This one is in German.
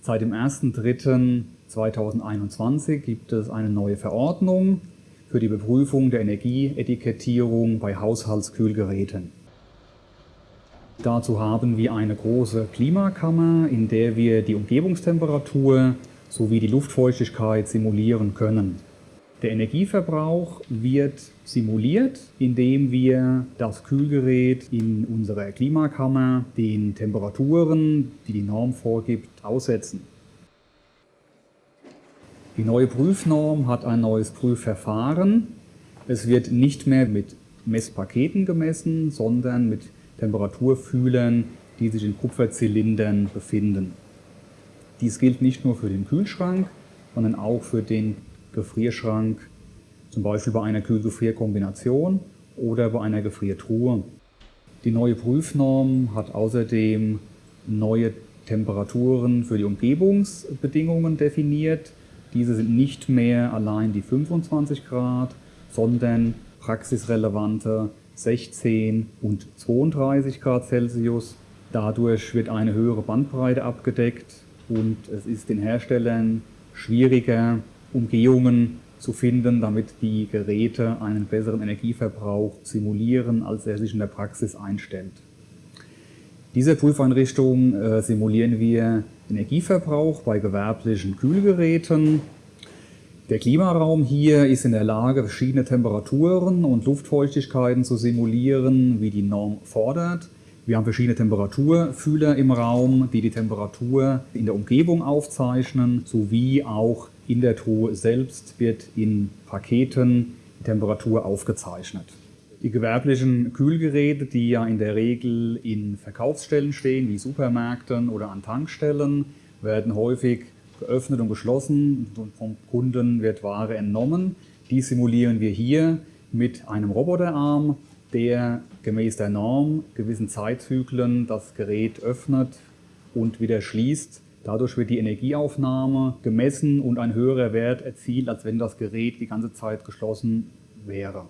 Seit dem 1.3.2021 gibt es eine neue Verordnung für die Beprüfung der Energieetikettierung bei Haushaltskühlgeräten. Dazu haben wir eine große Klimakammer, in der wir die Umgebungstemperatur sowie die Luftfeuchtigkeit simulieren können. Der Energieverbrauch wird simuliert, indem wir das Kühlgerät in unserer Klimakammer den Temperaturen, die die Norm vorgibt, aussetzen. Die neue Prüfnorm hat ein neues Prüfverfahren. Es wird nicht mehr mit Messpaketen gemessen, sondern mit Temperaturfühlern, die sich in Kupferzylindern befinden. Dies gilt nicht nur für den Kühlschrank, sondern auch für den Gefrierschrank, zum Beispiel bei einer Kühl-Gefrier-Kombination oder bei einer Gefriertruhe. Die neue Prüfnorm hat außerdem neue Temperaturen für die Umgebungsbedingungen definiert. Diese sind nicht mehr allein die 25 Grad, sondern praxisrelevante 16 und 32 Grad Celsius. Dadurch wird eine höhere Bandbreite abgedeckt und es ist den Herstellern schwieriger, Umgehungen zu finden, damit die Geräte einen besseren Energieverbrauch simulieren, als er sich in der Praxis einstellt. Diese Prüfeinrichtung äh, simulieren wir Energieverbrauch bei gewerblichen Kühlgeräten. Der Klimaraum hier ist in der Lage, verschiedene Temperaturen und Luftfeuchtigkeiten zu simulieren, wie die Norm fordert. Wir haben verschiedene Temperaturfühler im Raum, die die Temperatur in der Umgebung aufzeichnen, sowie auch in der Truhe selbst wird in Paketen die Temperatur aufgezeichnet. Die gewerblichen Kühlgeräte, die ja in der Regel in Verkaufsstellen stehen, wie Supermärkten oder an Tankstellen, werden häufig geöffnet und geschlossen und vom Kunden wird Ware entnommen. Die simulieren wir hier mit einem Roboterarm, der gemäß der Norm gewissen Zeitzyklen das Gerät öffnet und wieder schließt. Dadurch wird die Energieaufnahme gemessen und ein höherer Wert erzielt, als wenn das Gerät die ganze Zeit geschlossen wäre.